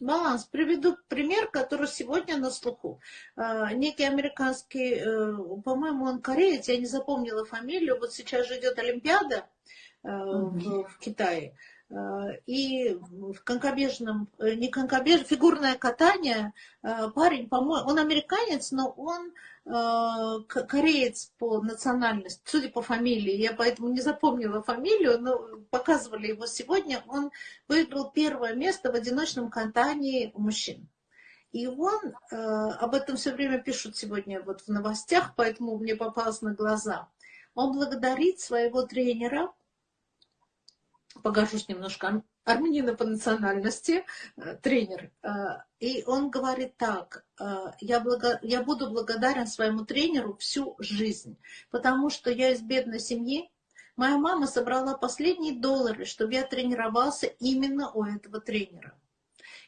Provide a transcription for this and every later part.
Баланс. Приведу пример, который сегодня на слуху. А, некий американский, э, по-моему, он кореец, я не запомнила фамилию. Вот сейчас же идет Олимпиада э, в, в Китае. А, и в конкобежном, э, не конкобеж, фигурное катание, парень, по-моему, он американец, но он Э, кореец по национальности, судя по фамилии, я поэтому не запомнила фамилию, но показывали его сегодня, он выиграл первое место в одиночном катании у мужчин. И он, э, об этом все время пишут сегодня вот в новостях, поэтому мне попалось на глаза. Он благодарит своего тренера, погожусь немножко, армянина по национальности, э, тренер. Э, и он говорит так, э, я, благо, я буду благодарен своему тренеру всю жизнь, потому что я из бедной семьи, Моя мама собрала последние доллары, чтобы я тренировался именно у этого тренера.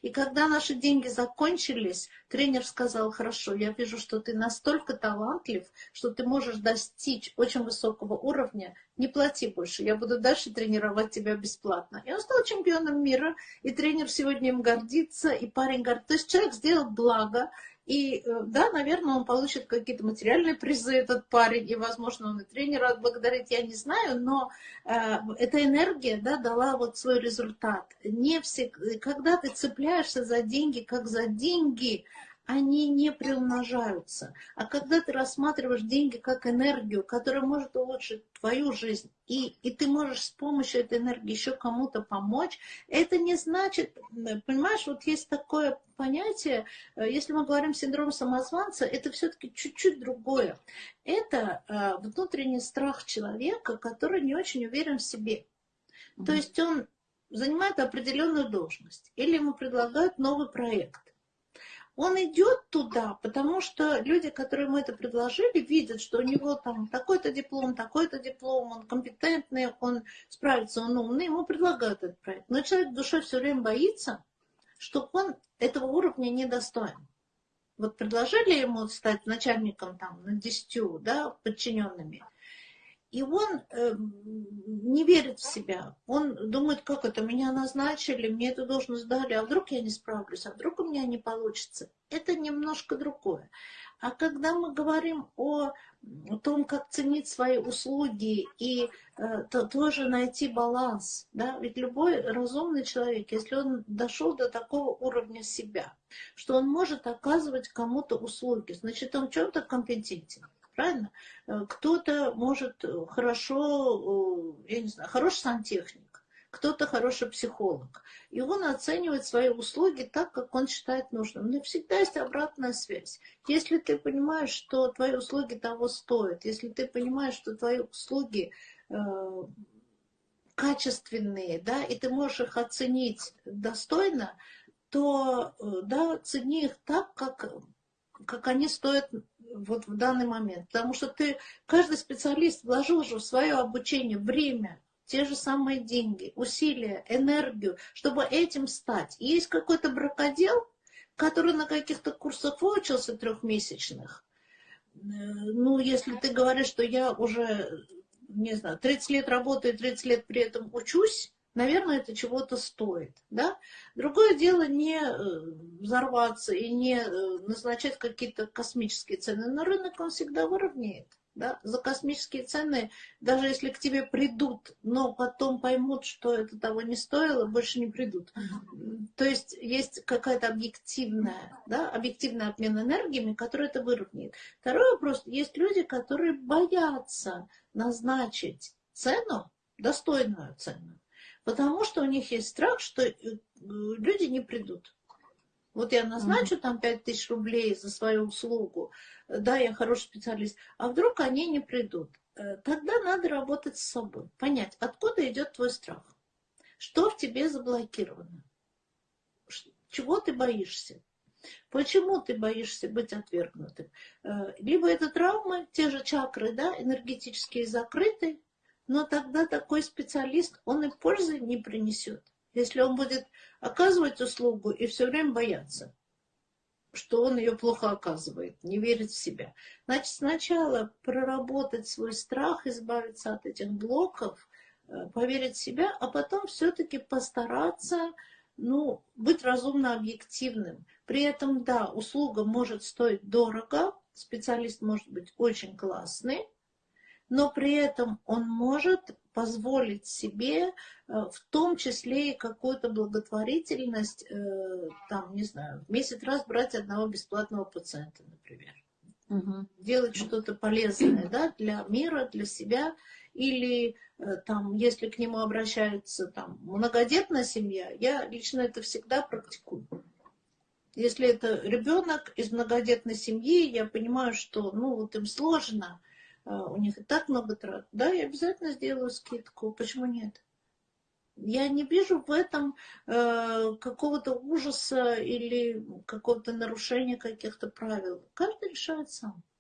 И когда наши деньги закончились, тренер сказал, хорошо, я вижу, что ты настолько талантлив, что ты можешь достичь очень высокого уровня, не плати больше, я буду дальше тренировать тебя бесплатно. И он стал чемпионом мира, и тренер сегодня им гордится, и парень говорит, то есть человек сделал благо, и э, да, наверное, он получит какие-то материальные призы, этот парень, и, возможно, он и тренера отблагодарит, я не знаю, но э, эта энергия да, дала вот свой результат. Не все, когда ты цепляешься за деньги, как за деньги, они не приумножаются. А когда ты рассматриваешь деньги как энергию, которая может улучшить твою жизнь, и, и ты можешь с помощью этой энергии еще кому-то помочь, это не значит, понимаешь, вот есть такое понятие, э, если мы говорим синдром самозванца, это все-таки чуть-чуть другое. Это э, внутренний страх человека, который не очень уверен в себе. То есть он занимает определенную должность, или ему предлагают новый проект он идет туда, потому что люди, которые ему это предложили, видят, что у него там такой-то диплом, такой-то диплом, он компетентный, он справится, он умный, ему предлагают этот проект. Но человек душе все время боится, что он этого уровня не достоин. Вот предложили ему стать начальником там на десятью, да, подчиненными – и он э, не верит в себя. Он думает, как это, меня назначили, мне эту должность дали, а вдруг я не справлюсь, а вдруг у меня не получится. Это немножко другое. А когда мы говорим о том, как ценить свои услуги и э, то, тоже найти баланс, да, ведь любой разумный человек, если он дошел до такого уровня себя, что он может оказывать кому-то услуги, значит, он чем-то компетентен правильно? Э, кто-то может хорошо, э, я не знаю, хороший сантехник, кто-то хороший психолог. И он оценивает свои услуги так, как он считает нужным. Но всегда есть обратная связь. Если ты понимаешь, что твои услуги того стоят, если ты понимаешь, что твои услуги э, качественные, да, и ты можешь их оценить достойно, то, э, да, цени их так, как, как они стоят вот в данный момент. Потому что ты, каждый специалист вложил же в свое обучение время, те же самые деньги, усилия, энергию, чтобы этим стать. есть какой-то бракодел, который на каких-то курсах выучился трехмесячных. Э, ну, если ты говоришь, что я уже, не знаю, 30 лет работаю, 30 лет при этом учусь, наверное, это чего-то стоит. Да? Другое дело не э, взорваться и не э, назначать какие-то космические цены. Но рынок он всегда выровняет. Да? За космические цены, даже если к тебе придут, но потом поймут, что это того не стоило, больше не придут. То есть есть какая-то объективная, да, объективный обмен энергиями, который это выровняет. Второй вопрос. Есть люди, которые боятся назначить цену, достойную цену. Потому что у них есть страх, что э, люди не придут. Вот я назначу там 5 тысяч рублей за свою услугу, да, я хороший специалист, а вдруг они не придут. Э, тогда надо работать с собой, понять, откуда идет твой страх, что в тебе заблокировано, чего ты боишься, Почему ты боишься быть отвергнутым? Э, либо это травмы, те же чакры, да, энергетические закрыты, но тогда такой специалист, он и пользы не принесет, если он будет оказывать услугу и все время бояться, что он ее плохо оказывает, не верит в себя. Значит, сначала проработать свой страх, избавиться от этих блоков, э, поверить в себя, а потом все-таки постараться ну, быть разумно объективным. При этом, да, услуга может стоить дорого, специалист может быть очень классный, но при этом он может позволить себе э, в том числе и какую-то благотворительность, э, там, не знаю, в месяц раз брать одного бесплатного пациента, например. Угу. Делать что-то полезное да, для мира, для себя. Или э, там, если к нему обращаются там, многодетная семья, я лично это всегда практикую. Если это ребенок из многодетной семьи, я понимаю, что ну, вот им сложно, у них и так много трат. Да, я обязательно сделаю скидку. Почему нет? Я не вижу в этом э, какого-то ужаса или какого-то нарушения каких-то правил. Каждый решает сам.